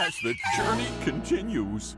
as the journey continues.